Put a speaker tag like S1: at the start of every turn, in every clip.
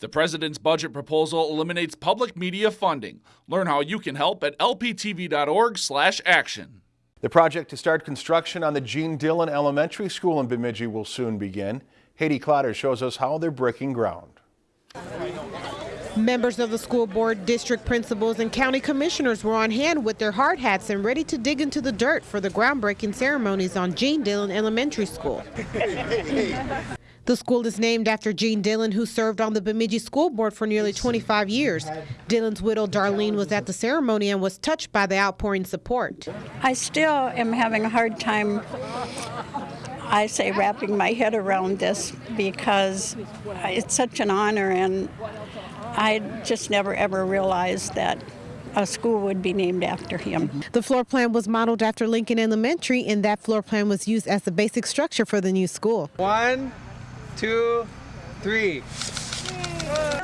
S1: The president's budget proposal eliminates public media funding. Learn how you can help at lptv.org/action.
S2: The project to start construction on the Gene Dillon Elementary School in Bemidji will soon begin. Haydee Clotter shows us how they're breaking ground.
S3: Members of the school board, district principals, and county commissioners were on hand with their hard hats and ready to dig into the dirt for the groundbreaking ceremonies on Gene Dillon Elementary School. The school is named after Gene Dillon, who served on the Bemidji School Board for nearly 25 years. Dillon's widow, Darlene, was at the ceremony and was touched by the outpouring support.
S4: I still am having a hard time, I say, wrapping my head around this because it's such an honor, and I just never ever realized that a school would be named after him.
S3: The floor plan was modeled after Lincoln Elementary, and that floor plan was used as the basic structure for the new school.
S5: One, two, three.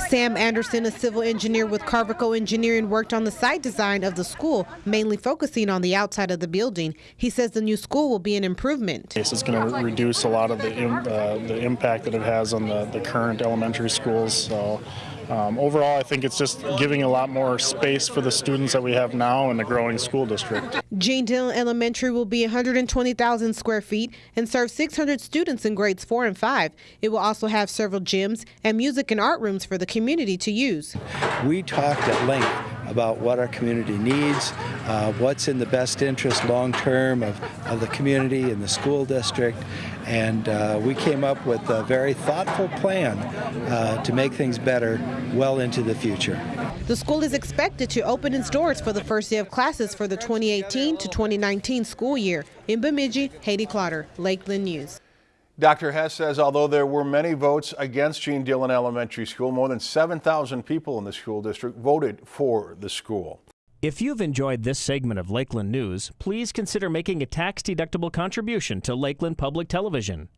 S3: Sam Anderson, a civil engineer with Karvakko Engineering, worked on the site design of the school, mainly focusing on the outside of the building. He says the new school will be an improvement.
S6: It's going to reduce a lot of the, uh, the impact that it has on the, the current elementary schools. So um, overall, I think it's just giving a lot more space for the students that we have now in the growing school district.
S3: Gene Dillon Elementary will be 120,000 square feet and serve 600 students in grades 4 and 5. It will also have several gyms and music and art rooms for the community to use.
S7: We talked at length about what our community needs, uh, what's in the best interest long term of, of the community and the school district, and uh, we came up with a very thoughtful plan uh, to make things better well into the future.
S3: The school is expected to open its doors for the first day of classes for the 2018 to 2019 school year. In Bemidji, Haydee Clotter, Lakeland News.
S2: Dr. Hess says although there were many votes against Gene Dillon Elementary School, more than 7,000 people in the school district voted for the school.
S8: If you've enjoyed this segment of Lakeland News, please consider making a tax-deductible contribution to Lakeland Public Television.